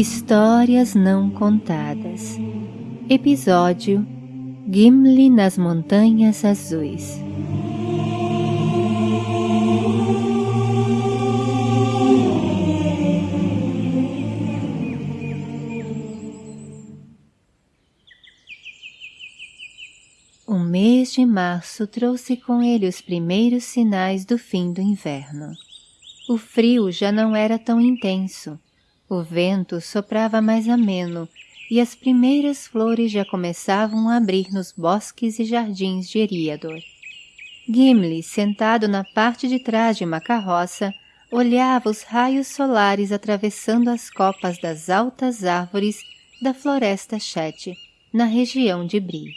Histórias Não Contadas. Episódio Gimli nas Montanhas Azuis. O mês de março trouxe com ele os primeiros sinais do fim do inverno. O frio já não era tão intenso, o vento soprava mais ameno e as primeiras flores já começavam a abrir nos bosques e jardins de Eriador. Gimli, sentado na parte de trás de uma carroça, olhava os raios solares atravessando as copas das altas árvores da floresta Chet, na região de Bri.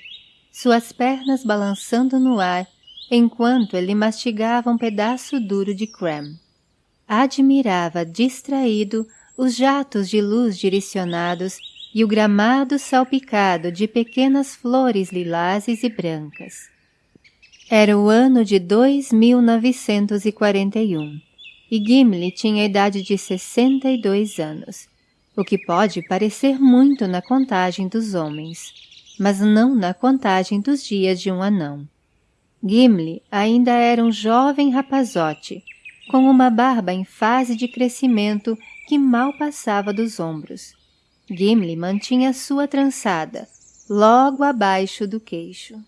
Suas pernas balançando no ar, enquanto ele mastigava um pedaço duro de creme admirava distraído os jatos de luz direcionados e o gramado salpicado de pequenas flores lilazes e brancas. Era o ano de 2941 e Gimli tinha a idade de 62 anos, o que pode parecer muito na contagem dos homens, mas não na contagem dos dias de um anão. Gimli ainda era um jovem rapazote, com uma barba em fase de crescimento que mal passava dos ombros. Gimli mantinha sua trançada, logo abaixo do queixo.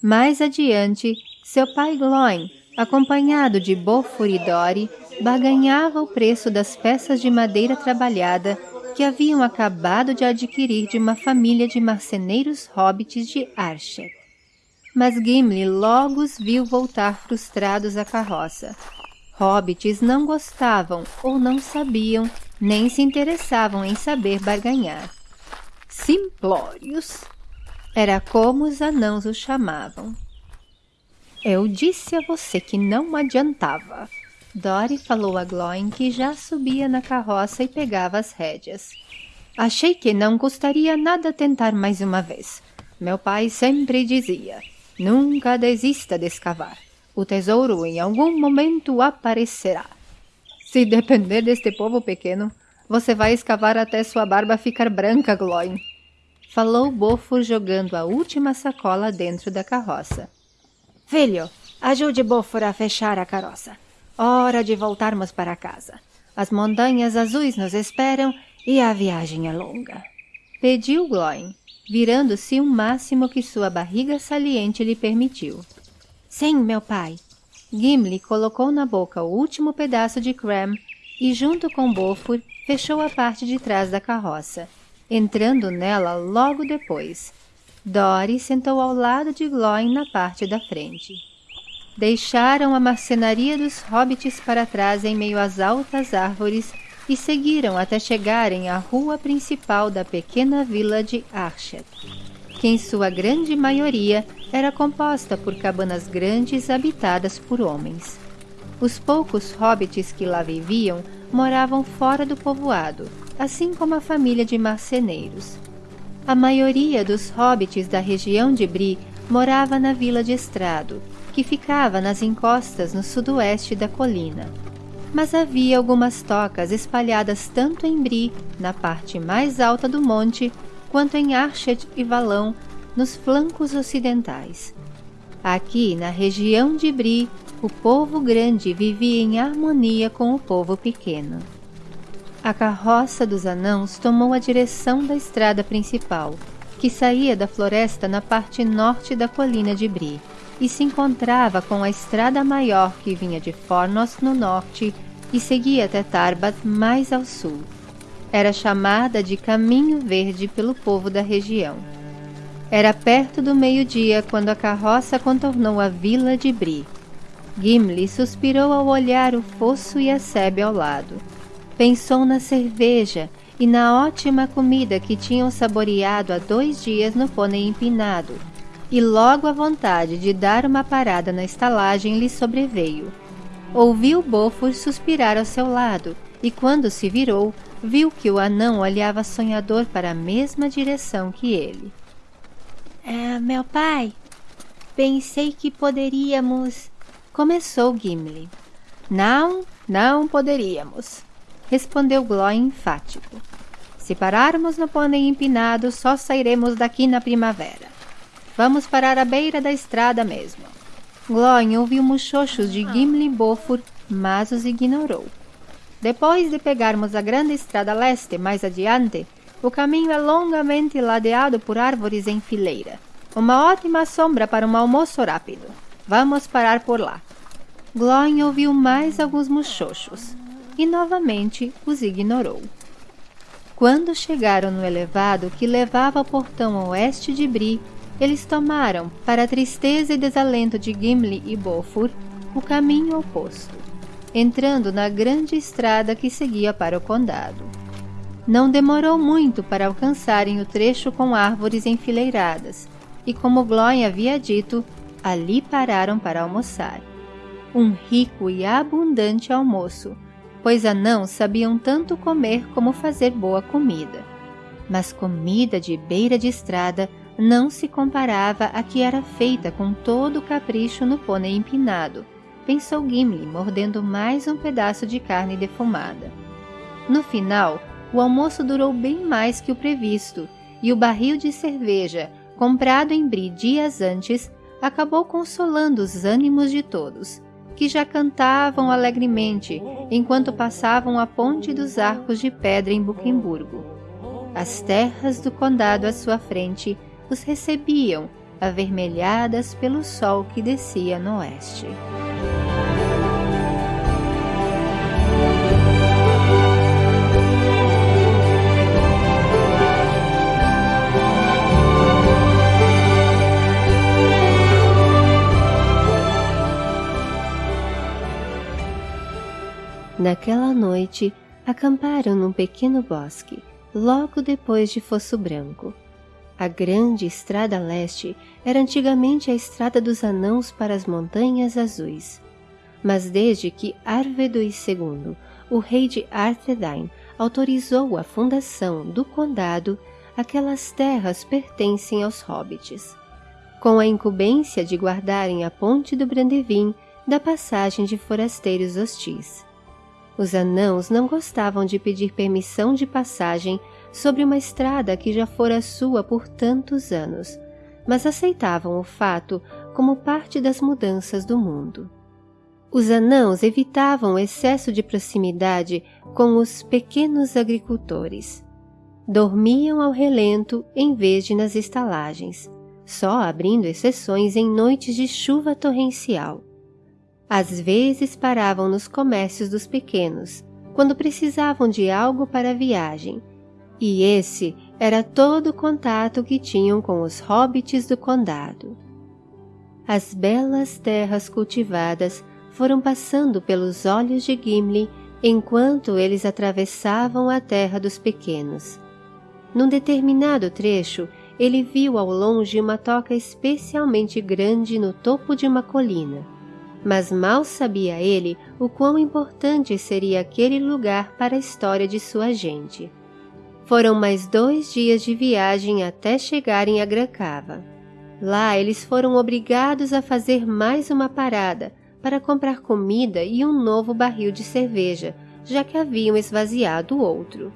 Mais adiante, seu pai Gloin, acompanhado de Bofur e Dori, barganhava o preço das peças de madeira trabalhada que haviam acabado de adquirir de uma família de marceneiros hobbits de Archet. Mas Gimli logo os viu voltar frustrados à carroça, Hobbits não gostavam ou não sabiam, nem se interessavam em saber barganhar. Simplórios era como os anãos os chamavam. Eu disse a você que não adiantava. Dory falou a Gloin que já subia na carroça e pegava as rédeas. Achei que não custaria nada tentar mais uma vez. Meu pai sempre dizia, nunca desista de escavar. O tesouro em algum momento aparecerá. Se depender deste povo pequeno, você vai escavar até sua barba ficar branca, Gloin. Falou Bofo jogando a última sacola dentro da carroça. Filho, ajude Bofor a fechar a carroça. Hora de voltarmos para casa. As montanhas azuis nos esperam e a viagem é longa. Pediu Gloin, virando-se o máximo que sua barriga saliente lhe permitiu. Sim, meu pai. Gimli colocou na boca o último pedaço de creme e, junto com Bofur, fechou a parte de trás da carroça, entrando nela logo depois. Dory sentou ao lado de Gloin na parte da frente. Deixaram a marcenaria dos hobbits para trás em meio às altas árvores e seguiram até chegarem à rua principal da pequena vila de Archet que em sua grande maioria era composta por cabanas grandes habitadas por homens. Os poucos hobbits que lá viviam moravam fora do povoado, assim como a família de marceneiros. A maioria dos hobbits da região de Bri morava na vila de Estrado, que ficava nas encostas no sudoeste da colina. Mas havia algumas tocas espalhadas tanto em Bri, na parte mais alta do monte, quanto em Archet e Valão, nos flancos ocidentais. Aqui, na região de Bri, o povo grande vivia em harmonia com o povo pequeno. A carroça dos anãos tomou a direção da estrada principal, que saía da floresta na parte norte da colina de Bri, e se encontrava com a estrada maior que vinha de Fornos no norte e seguia até Tarbat mais ao sul. Era chamada de Caminho Verde pelo povo da região. Era perto do meio-dia quando a carroça contornou a vila de Bri. Gimli suspirou ao olhar o fosso e a sebe ao lado. Pensou na cerveja e na ótima comida que tinham saboreado há dois dias no pônei empinado, e logo a vontade de dar uma parada na estalagem lhe sobreveio. Ouviu Bofur suspirar ao seu lado, e quando se virou, viu que o anão olhava sonhador para a mesma direção que ele. É, meu pai, pensei que poderíamos... Começou Gimli. Não, não poderíamos, respondeu Gló enfático. Se pararmos no pônei empinado, só sairemos daqui na primavera. Vamos parar à beira da estrada mesmo. Glóin ouviu muxoxos de Gimli e Bofur, mas os ignorou. Depois de pegarmos a grande estrada leste mais adiante, o caminho é longamente ladeado por árvores em fileira. Uma ótima sombra para um almoço rápido. Vamos parar por lá. Glóin ouviu mais alguns muxoxos e novamente os ignorou. Quando chegaram no elevado que levava ao portão oeste de Bri, eles tomaram, para a tristeza e desalento de Gimli e Bofur, o caminho oposto, entrando na grande estrada que seguia para o condado. Não demorou muito para alcançarem o trecho com árvores enfileiradas, e como Glóin havia dito, ali pararam para almoçar. Um rico e abundante almoço, pois anãos sabiam tanto comer como fazer boa comida. Mas comida de beira de estrada não se comparava à que era feita com todo o capricho no pônei empinado, pensou Gimli, mordendo mais um pedaço de carne defumada. No final, o almoço durou bem mais que o previsto, e o barril de cerveja, comprado em Bri dias antes, acabou consolando os ânimos de todos, que já cantavam alegremente enquanto passavam a ponte dos arcos de pedra em Buquemburgo. As terras do condado à sua frente os recebiam, avermelhadas pelo sol que descia no oeste. Naquela noite, acamparam num pequeno bosque, logo depois de Fosso Branco. A grande estrada leste era antigamente a estrada dos anãos para as Montanhas Azuis. Mas desde que Arvedui II, o rei de Arthedain, autorizou a fundação do condado, aquelas terras pertencem aos hobbits. Com a incumbência de guardarem a ponte do Brandevin da passagem de forasteiros hostis. Os anãos não gostavam de pedir permissão de passagem sobre uma estrada que já fora sua por tantos anos, mas aceitavam o fato como parte das mudanças do mundo. Os anãos evitavam excesso de proximidade com os pequenos agricultores. Dormiam ao relento em vez de nas estalagens, só abrindo exceções em noites de chuva torrencial. Às vezes paravam nos comércios dos pequenos, quando precisavam de algo para a viagem, e esse era todo o contato que tinham com os hobbits do condado. As belas terras cultivadas foram passando pelos olhos de Gimli enquanto eles atravessavam a terra dos pequenos. Num determinado trecho, ele viu ao longe uma toca especialmente grande no topo de uma colina mas mal sabia ele o quão importante seria aquele lugar para a história de sua gente. Foram mais dois dias de viagem até chegarem a Gracava. Lá eles foram obrigados a fazer mais uma parada para comprar comida e um novo barril de cerveja, já que haviam esvaziado o outro.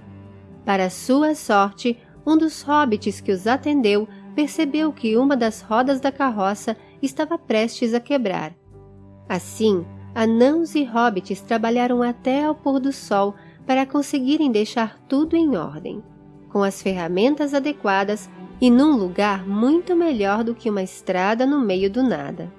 Para sua sorte, um dos hobbits que os atendeu percebeu que uma das rodas da carroça estava prestes a quebrar Assim, anãos e hobbits trabalharam até ao pôr do sol para conseguirem deixar tudo em ordem, com as ferramentas adequadas e num lugar muito melhor do que uma estrada no meio do nada.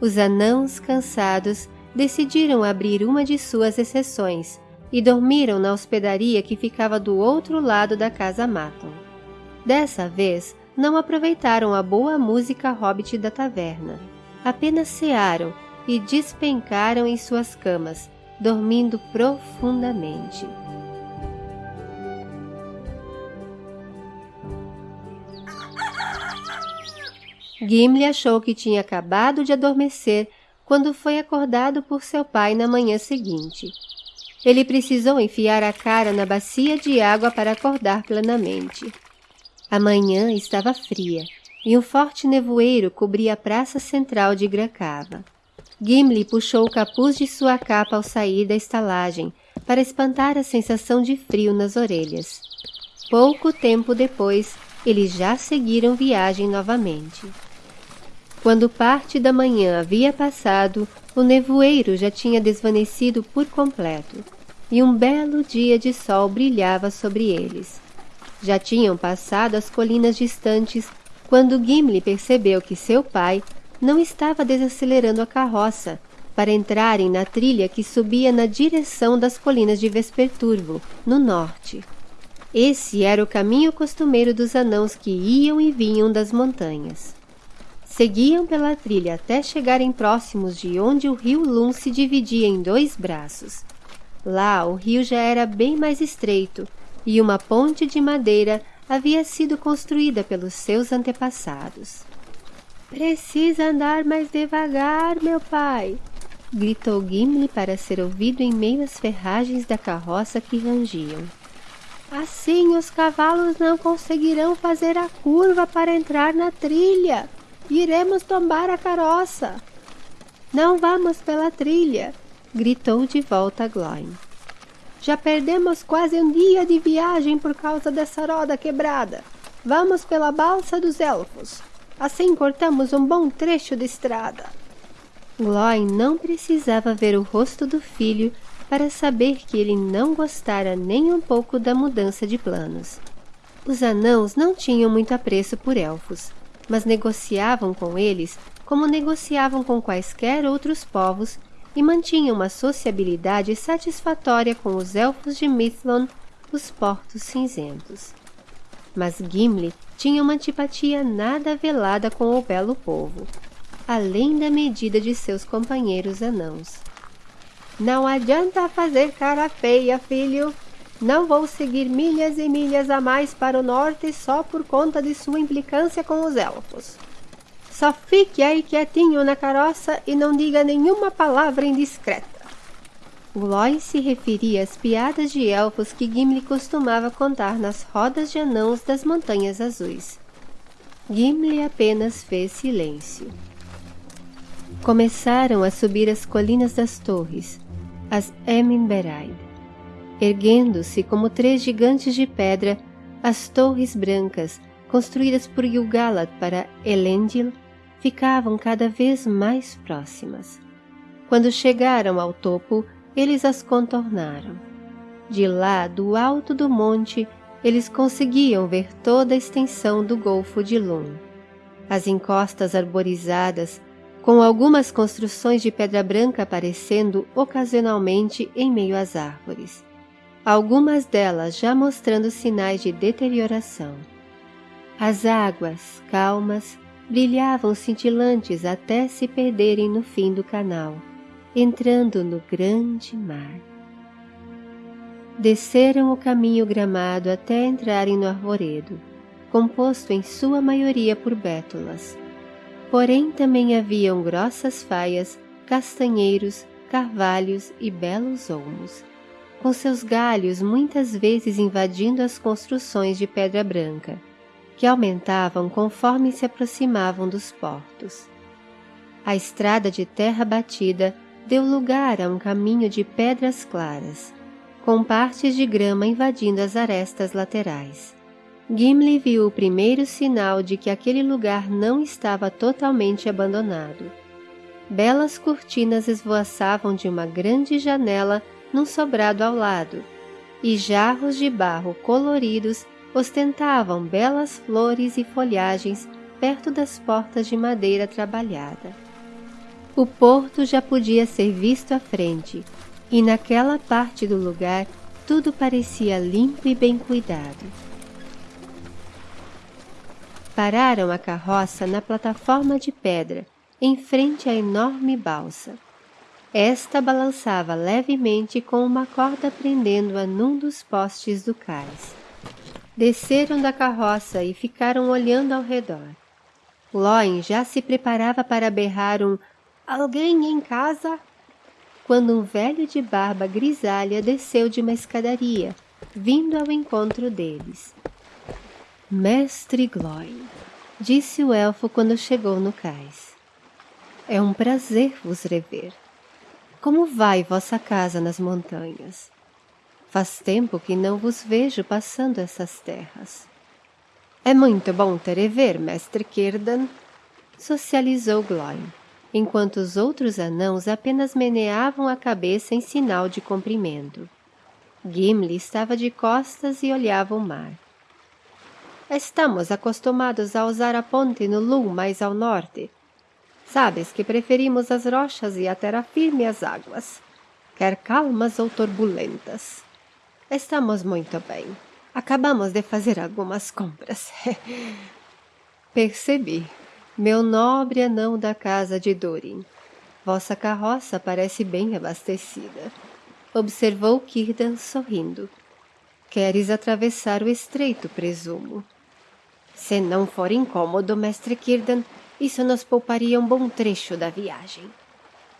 Os anãos, cansados, decidiram abrir uma de suas exceções e dormiram na hospedaria que ficava do outro lado da casa Maton. Dessa vez, não aproveitaram a boa música hobbit da taverna. Apenas cearam e despencaram em suas camas, dormindo profundamente. Gimli achou que tinha acabado de adormecer quando foi acordado por seu pai na manhã seguinte. Ele precisou enfiar a cara na bacia de água para acordar plenamente. A manhã estava fria e um forte nevoeiro cobria a praça central de Gracava. Gimli puxou o capuz de sua capa ao sair da estalagem, para espantar a sensação de frio nas orelhas. Pouco tempo depois, eles já seguiram viagem novamente. Quando parte da manhã havia passado, o nevoeiro já tinha desvanecido por completo, e um belo dia de sol brilhava sobre eles. Já tinham passado as colinas distantes quando Gimli percebeu que seu pai não estava desacelerando a carroça para entrarem na trilha que subia na direção das colinas de Vesperturvo, no norte. Esse era o caminho costumeiro dos anãos que iam e vinham das montanhas. Seguiam pela trilha até chegarem próximos de onde o rio Lum se dividia em dois braços. Lá o rio já era bem mais estreito e uma ponte de madeira havia sido construída pelos seus antepassados. Precisa andar mais devagar, meu pai, gritou Gimli para ser ouvido em meio às ferragens da carroça que rangiam. Assim os cavalos não conseguirão fazer a curva para entrar na trilha. Iremos tombar a carroça. Não vamos pela trilha, gritou de volta Gloin. Já perdemos quase um dia de viagem por causa dessa roda quebrada. Vamos pela balsa dos elfos. Assim cortamos um bom trecho de estrada. Gloin não precisava ver o rosto do filho para saber que ele não gostara nem um pouco da mudança de planos. Os anãos não tinham muito apreço por elfos, mas negociavam com eles como negociavam com quaisquer outros povos e mantinha uma sociabilidade satisfatória com os elfos de Mithlon, os portos cinzentos. Mas Gimli tinha uma antipatia nada velada com o belo povo, além da medida de seus companheiros anãos. Não adianta fazer cara feia, filho. Não vou seguir milhas e milhas a mais para o norte só por conta de sua implicância com os elfos. Só fique aí quietinho na carroça e não diga nenhuma palavra indiscreta. Gloy se referia às piadas de elfos que Gimli costumava contar nas rodas de anãos das Montanhas Azuis. Gimli apenas fez silêncio. Começaram a subir as colinas das torres, as Eminberaid. Erguendo-se como três gigantes de pedra, as torres brancas, construídas por Gil-galad para Elendil, ficavam cada vez mais próximas. Quando chegaram ao topo, eles as contornaram. De lá, do alto do monte, eles conseguiam ver toda a extensão do Golfo de Lum. As encostas arborizadas, com algumas construções de pedra branca aparecendo ocasionalmente em meio às árvores. Algumas delas já mostrando sinais de deterioração. As águas, calmas, brilhavam cintilantes até se perderem no fim do canal, entrando no grande mar. Desceram o caminho gramado até entrarem no arvoredo, composto em sua maioria por bétulas. Porém também haviam grossas faias, castanheiros, carvalhos e belos olmos, com seus galhos muitas vezes invadindo as construções de pedra branca, que aumentavam conforme se aproximavam dos portos. A estrada de terra batida deu lugar a um caminho de pedras claras, com partes de grama invadindo as arestas laterais. Gimli viu o primeiro sinal de que aquele lugar não estava totalmente abandonado. Belas cortinas esvoaçavam de uma grande janela num sobrado ao lado, e jarros de barro coloridos ostentavam belas flores e folhagens perto das portas de madeira trabalhada. O porto já podia ser visto à frente, e naquela parte do lugar tudo parecia limpo e bem cuidado. Pararam a carroça na plataforma de pedra, em frente à enorme balsa. Esta balançava levemente com uma corda prendendo-a num dos postes do cais. Desceram da carroça e ficaram olhando ao redor. Loin já se preparava para berrar um Alguém em casa? Quando um velho de barba grisalha desceu de uma escadaria, vindo ao encontro deles. Mestre Gloin, disse o elfo quando chegou no cais. É um prazer vos rever. Como vai vossa casa nas montanhas? Faz tempo que não vos vejo passando essas terras. É muito bom te rever, mestre Círdan, socializou Gloin, enquanto os outros anãos apenas meneavam a cabeça em sinal de cumprimento. Gimli estava de costas e olhava o mar. Estamos acostumados a usar a ponte no Lum mais ao norte. Sabes que preferimos as rochas e a terra firme às águas, quer calmas ou turbulentas. Estamos muito bem. Acabamos de fazer algumas compras. Percebi, meu nobre anão da casa de Durin. Vossa carroça parece bem abastecida. Observou Círdan sorrindo. Queres atravessar o estreito, presumo. Se não for incômodo, mestre Círdan, isso nos pouparia um bom trecho da viagem.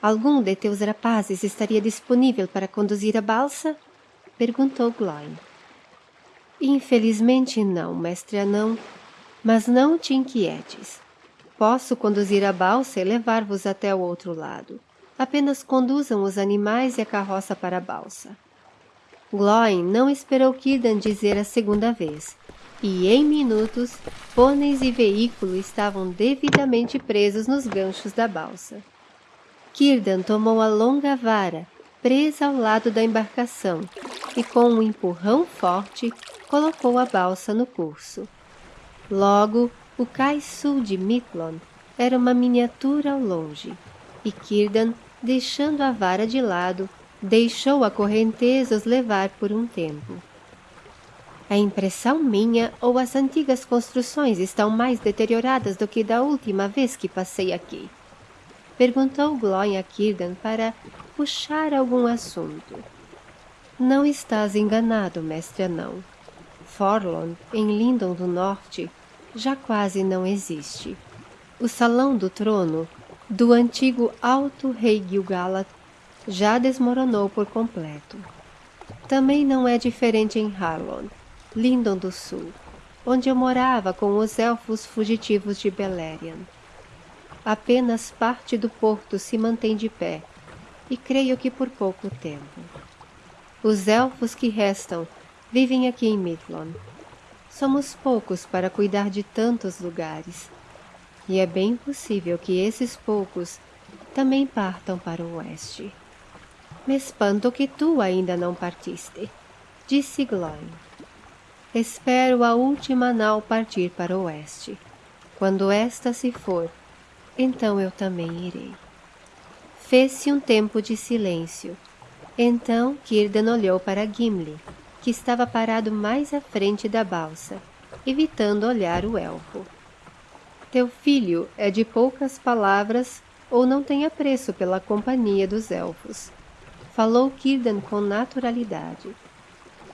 Algum de teus rapazes estaria disponível para conduzir a balsa? Perguntou Gloin. Infelizmente não, mestre anão, mas não te inquietes. Posso conduzir a balsa e levar-vos até o outro lado. Apenas conduzam os animais e a carroça para a balsa. Gloin não esperou Kidan dizer a segunda vez, e em minutos, pôneis e veículo estavam devidamente presos nos ganchos da balsa. Kirdan tomou a longa vara, presa ao lado da embarcação, e com um empurrão forte, colocou a balsa no curso. Logo, o cais sul de Miklon era uma miniatura ao longe, e Círdan, deixando a vara de lado, deixou a correnteza os levar por um tempo. É impressão minha ou as antigas construções estão mais deterioradas do que da última vez que passei aqui? Perguntou Gloin a Círdan para puxar algum assunto. Não estás enganado, mestre anão. Forlon, em Lindon do Norte, já quase não existe. O Salão do Trono, do antigo Alto Rei Gil-galad, já desmoronou por completo. Também não é diferente em Harlon, Lindon do Sul, onde eu morava com os elfos fugitivos de Beleriand. Apenas parte do porto se mantém de pé, e creio que por pouco tempo. Os elfos que restam vivem aqui em Midlon, Somos poucos para cuidar de tantos lugares, e é bem possível que esses poucos também partam para o oeste. Me espanto que tu ainda não partiste, disse Gloin. Espero a última nau partir para o oeste. Quando esta se for, então eu também irei. Fez-se um tempo de silêncio. Então Círdan olhou para Gimli, que estava parado mais à frente da balsa, evitando olhar o elfo. Teu filho é de poucas palavras ou não tem apreço pela companhia dos elfos. Falou Círdan com naturalidade.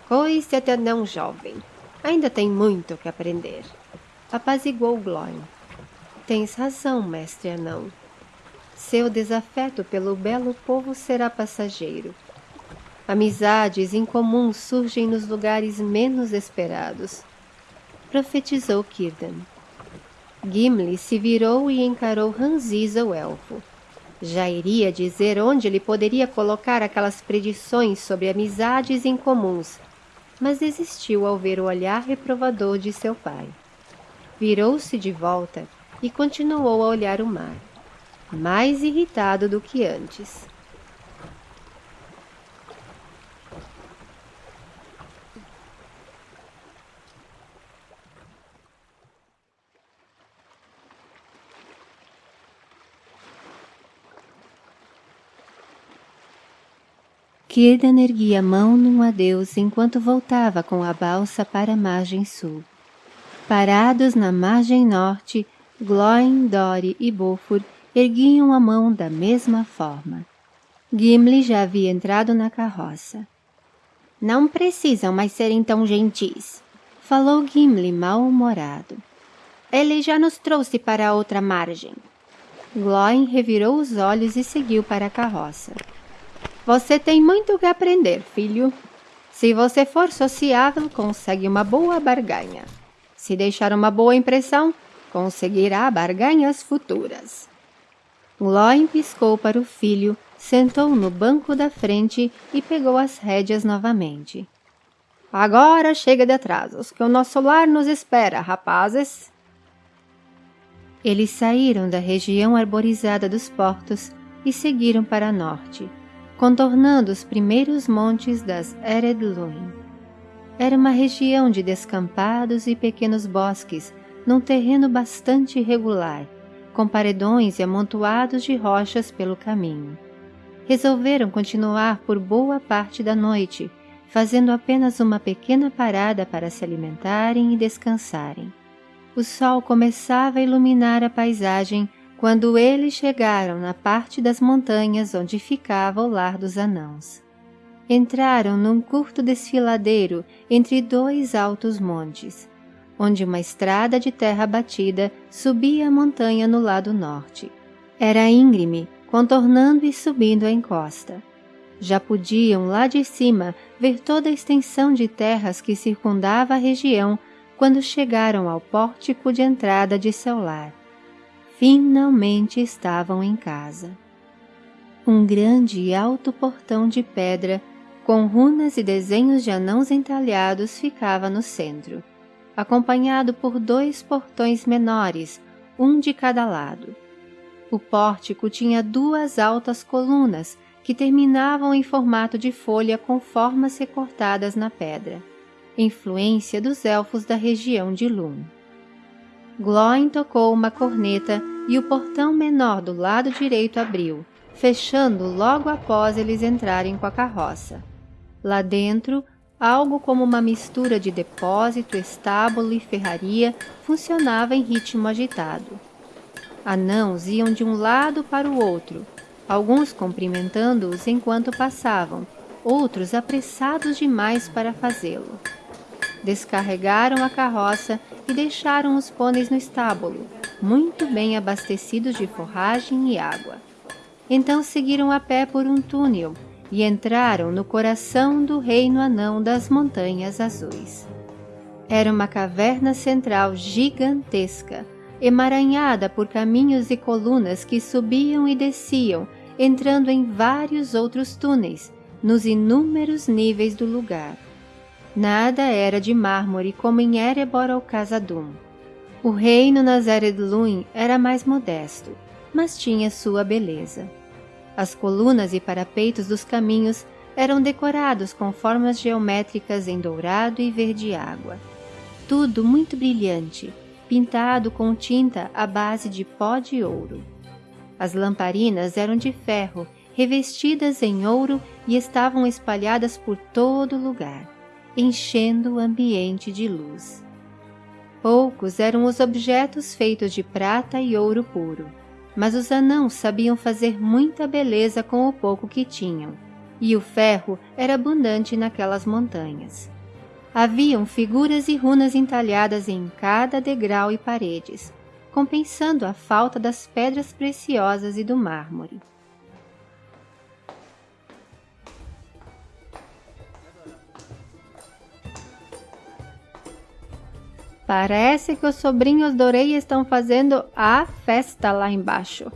Coice até não jovem. Ainda tem muito que aprender. Apaziguou Gloin. Tens razão, mestre anão. Seu desafeto pelo belo povo será passageiro Amizades incomuns surgem nos lugares menos esperados. Profetizou Círdan. Gimli se virou e encarou Ranziza o elfo. Já iria dizer onde ele poderia colocar aquelas predições sobre amizades incomuns, mas desistiu ao ver o olhar reprovador de seu pai. Virou-se de volta e continuou a olhar o mar, mais irritado do que antes. Círdan erguia a mão num adeus enquanto voltava com a balsa para a margem sul. Parados na margem norte, Glóin, Dori e Bofur erguiam a mão da mesma forma. Gimli já havia entrado na carroça. Não precisam mais serem tão gentis, falou Gimli mal-humorado. Ele já nos trouxe para a outra margem. Glóin revirou os olhos e seguiu para a carroça. Você tem muito que aprender, filho. Se você for sociável, consegue uma boa barganha. Se deixar uma boa impressão, conseguirá barganhas futuras. Loin piscou para o filho, sentou no banco da frente e pegou as rédeas novamente. Agora chega de atrasos, que o nosso lar nos espera, rapazes. Eles saíram da região arborizada dos portos e seguiram para norte, contornando os primeiros montes das Eredluin. Era uma região de descampados e pequenos bosques, num terreno bastante irregular, com paredões e amontoados de rochas pelo caminho. Resolveram continuar por boa parte da noite, fazendo apenas uma pequena parada para se alimentarem e descansarem. O sol começava a iluminar a paisagem quando eles chegaram na parte das montanhas onde ficava o lar dos anãos. Entraram num curto desfiladeiro entre dois altos montes, onde uma estrada de terra batida subia a montanha no lado norte. Era íngreme, contornando e subindo a encosta. Já podiam lá de cima ver toda a extensão de terras que circundava a região quando chegaram ao pórtico de entrada de seu lar. Finalmente estavam em casa. Um grande e alto portão de pedra, com runas e desenhos de anãos entalhados, ficava no centro, acompanhado por dois portões menores, um de cada lado. O pórtico tinha duas altas colunas que terminavam em formato de folha com formas recortadas na pedra, influência dos elfos da região de Lum. Gloin tocou uma corneta e o portão menor do lado direito abriu, fechando logo após eles entrarem com a carroça. Lá dentro, algo como uma mistura de depósito, estábulo e ferraria funcionava em ritmo agitado. Anãos iam de um lado para o outro, alguns cumprimentando-os enquanto passavam, outros apressados demais para fazê-lo. Descarregaram a carroça e deixaram os pôneis no estábulo, muito bem abastecidos de forragem e água. Então seguiram a pé por um túnel e entraram no coração do reino anão das Montanhas Azuis. Era uma caverna central gigantesca, emaranhada por caminhos e colunas que subiam e desciam, entrando em vários outros túneis, nos inúmeros níveis do lugar. Nada era de mármore como em Erebor ou Casadum. O reino nas Eredluin era mais modesto, mas tinha sua beleza. As colunas e parapeitos dos caminhos eram decorados com formas geométricas em dourado e verde água. Tudo muito brilhante, pintado com tinta à base de pó de ouro. As lamparinas eram de ferro, revestidas em ouro e estavam espalhadas por todo lugar enchendo o ambiente de luz. Poucos eram os objetos feitos de prata e ouro puro, mas os anãos sabiam fazer muita beleza com o pouco que tinham, e o ferro era abundante naquelas montanhas. Haviam figuras e runas entalhadas em cada degrau e paredes, compensando a falta das pedras preciosas e do mármore. Parece que os sobrinhos Dorei estão fazendo a festa lá embaixo,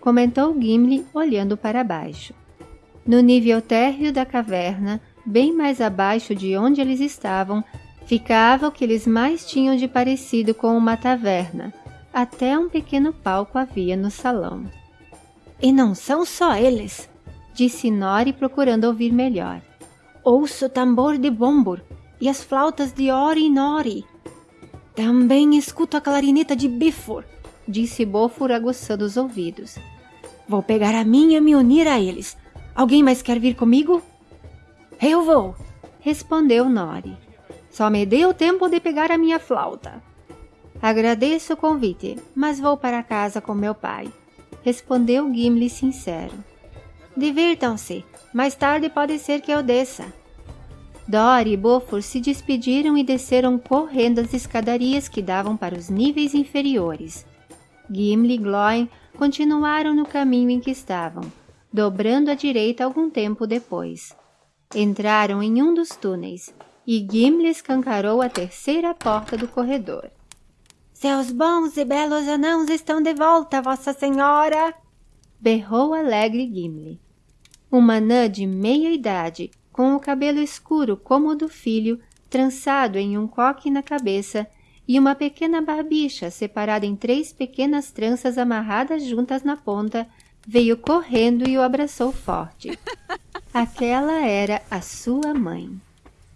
comentou Gimli olhando para baixo. No nível térreo da caverna, bem mais abaixo de onde eles estavam, ficava o que eles mais tinham de parecido com uma taverna. Até um pequeno palco havia no salão. E não são só eles, disse Nori procurando ouvir melhor. Ouço o tambor de Bombur e as flautas de Ori e Nori. Também escuto a clarineta de Bifor, disse Bofor aguçando os ouvidos. Vou pegar a minha e me unir a eles. Alguém mais quer vir comigo? Eu vou, respondeu Nori. Só me o tempo de pegar a minha flauta. Agradeço o convite, mas vou para casa com meu pai, respondeu Gimli sincero. Divirtam-se, mais tarde pode ser que eu desça. Dory e Bofor se despediram e desceram correndo as escadarias que davam para os níveis inferiores. Gimli e Glóin continuaram no caminho em que estavam, dobrando à direita algum tempo depois. Entraram em um dos túneis e Gimli escancarou a terceira porta do corredor. Seus bons e belos anãos estão de volta, Vossa Senhora! Berrou alegre Gimli. Uma anã de meia idade, com o cabelo escuro como o do filho, trançado em um coque na cabeça, e uma pequena barbicha separada em três pequenas tranças amarradas juntas na ponta, veio correndo e o abraçou forte. Aquela era a sua mãe.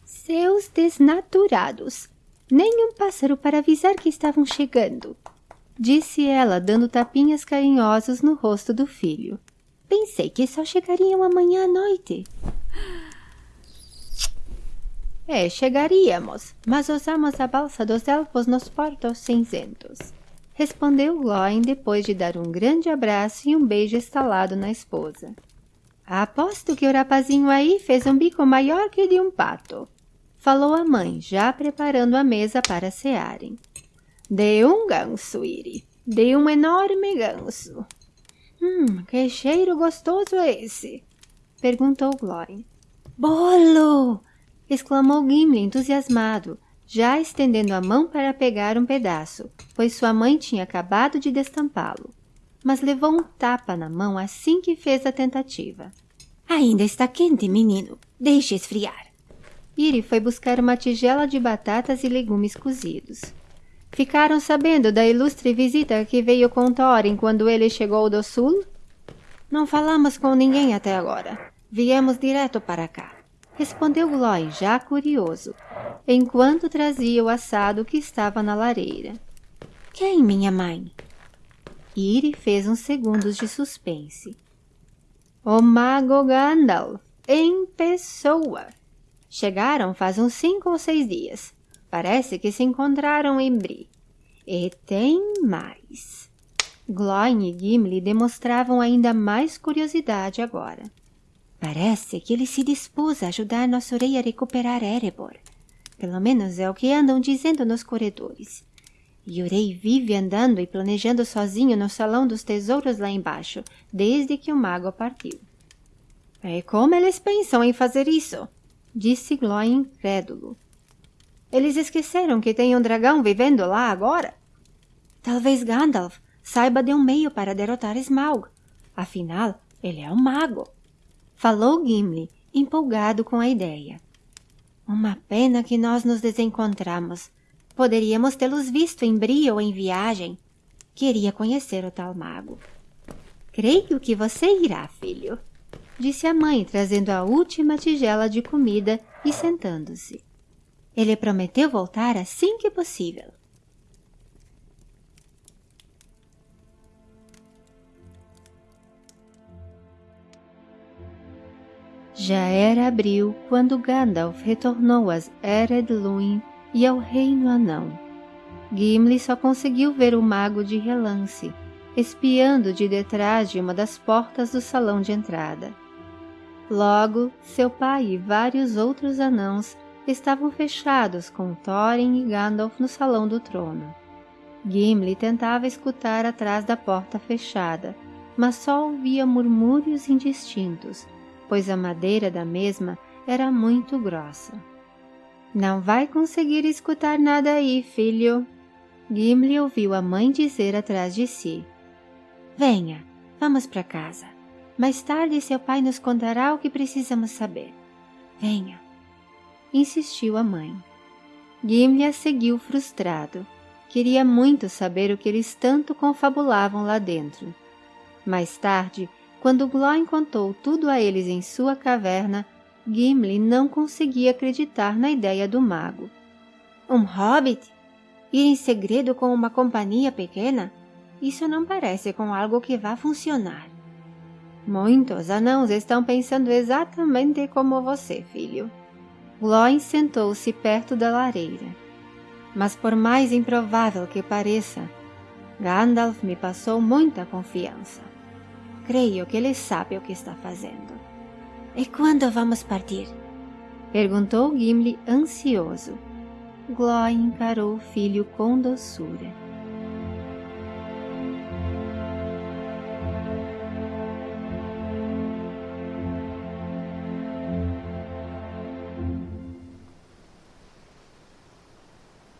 Seus desnaturados! Nem um pássaro para avisar que estavam chegando, disse ela, dando tapinhas carinhosos no rosto do filho. Pensei que só chegariam amanhã à noite. É, chegaríamos, mas usamos a balsa dos elfos nos portos cinzentos. Respondeu Gloin depois de dar um grande abraço e um beijo estalado na esposa. Aposto que o rapazinho aí fez um bico maior que de um pato. Falou a mãe, já preparando a mesa para cearem. De um ganso, Iri. De um enorme ganso. Hum, que cheiro gostoso é esse? Perguntou Gloin. Bolo! Exclamou Gimli entusiasmado, já estendendo a mão para pegar um pedaço, pois sua mãe tinha acabado de destampá-lo. Mas levou um tapa na mão assim que fez a tentativa. Ainda está quente, menino. Deixe esfriar. Iri foi buscar uma tigela de batatas e legumes cozidos. Ficaram sabendo da ilustre visita que veio com Thorin quando ele chegou do sul? Não falamos com ninguém até agora. Viemos direto para cá respondeu Glói, já curioso, enquanto trazia o assado que estava na lareira. Quem, minha mãe? Iri fez uns segundos de suspense. O mago Gandalf, em pessoa. Chegaram faz uns cinco ou seis dias. Parece que se encontraram em Bri. E tem mais. Gloin e Gimli demonstravam ainda mais curiosidade agora. Parece que ele se dispôs a ajudar nosso rei a recuperar Erebor. Pelo menos é o que andam dizendo nos corredores. E o rei vive andando e planejando sozinho no salão dos tesouros lá embaixo, desde que o mago partiu. E como eles pensam em fazer isso? Disse Glóin incrédulo. Eles esqueceram que tem um dragão vivendo lá agora? Talvez Gandalf saiba de um meio para derrotar Smaug. Afinal, ele é um mago falou Gimli, empolgado com a ideia. Uma pena que nós nos desencontramos. Poderíamos tê-los visto em Bri ou em viagem. Queria conhecer o tal mago. Creio que você irá, filho, disse a mãe, trazendo a última tigela de comida e sentando-se. Ele prometeu voltar assim que possível. Já era abril quando Gandalf retornou às Ered Luin e ao Reino Anão. Gimli só conseguiu ver o mago de relance, espiando de detrás de uma das portas do salão de entrada. Logo, seu pai e vários outros anãos estavam fechados com Thorin e Gandalf no salão do trono. Gimli tentava escutar atrás da porta fechada, mas só ouvia murmúrios indistintos pois a madeira da mesma era muito grossa. Não vai conseguir escutar nada aí, filho. Gimli ouviu a mãe dizer atrás de si. Venha, vamos para casa. Mais tarde seu pai nos contará o que precisamos saber. Venha, insistiu a mãe. Gimli a seguiu frustrado. Queria muito saber o que eles tanto confabulavam lá dentro. Mais tarde, quando Glóin contou tudo a eles em sua caverna, Gimli não conseguia acreditar na ideia do mago. Um hobbit? Ir em segredo com uma companhia pequena? Isso não parece com algo que vá funcionar. Muitos anãos estão pensando exatamente como você, filho. Glóin sentou-se perto da lareira. Mas por mais improvável que pareça, Gandalf me passou muita confiança. Creio que ele sabe o que está fazendo. E quando vamos partir? Perguntou Gimli ansioso. Glói encarou o filho com doçura.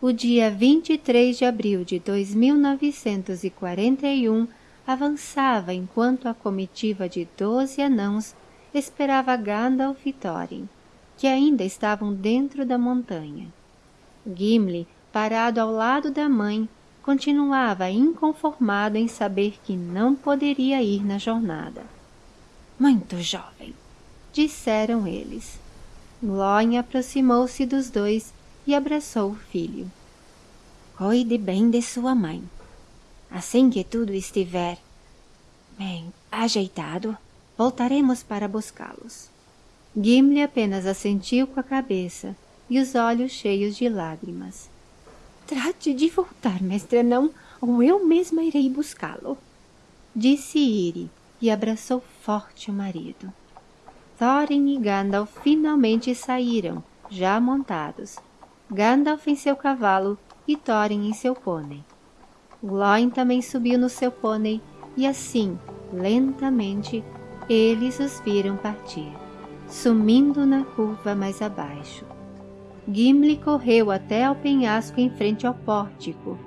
O dia 23 de abril de 2941 avançava enquanto a comitiva de doze anãos esperava Gandalf e Thorin, que ainda estavam dentro da montanha. Gimli, parado ao lado da mãe, continuava inconformado em saber que não poderia ir na jornada. Muito jovem, disseram eles. Glóin aproximou-se dos dois e abraçou o filho. Cuide bem de sua mãe. Assim que tudo estiver bem ajeitado, voltaremos para buscá-los. Gimli apenas assentiu com a cabeça e os olhos cheios de lágrimas. Trate de voltar, mestre não, ou eu mesma irei buscá-lo, disse Iri e abraçou forte o marido. Thorin e Gandalf finalmente saíram, já montados. Gandalf em seu cavalo e Thorin em seu pônei. Glóin também subiu no seu pônei e assim, lentamente, eles os viram partir, sumindo na curva mais abaixo. Gimli correu até ao penhasco em frente ao pórtico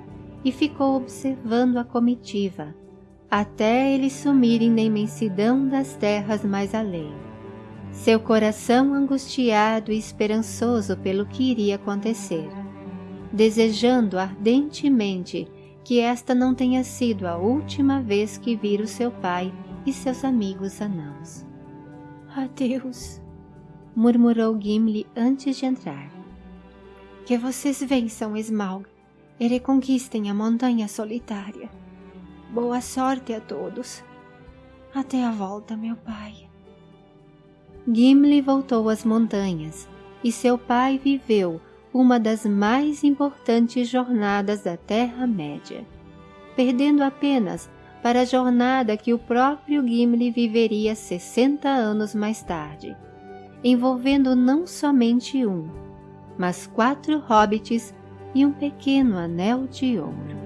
e ficou observando a comitiva, até eles sumirem na imensidão das terras mais além. Seu coração angustiado e esperançoso pelo que iria acontecer, desejando ardentemente que esta não tenha sido a última vez que vira o seu pai e seus amigos anãos. Adeus, murmurou Gimli antes de entrar. Que vocês vençam Smaug e reconquistem a montanha solitária. Boa sorte a todos. Até a volta, meu pai. Gimli voltou às montanhas e seu pai viveu uma das mais importantes jornadas da Terra-média, perdendo apenas para a jornada que o próprio Gimli viveria 60 anos mais tarde, envolvendo não somente um, mas quatro hobbits e um pequeno anel de ouro.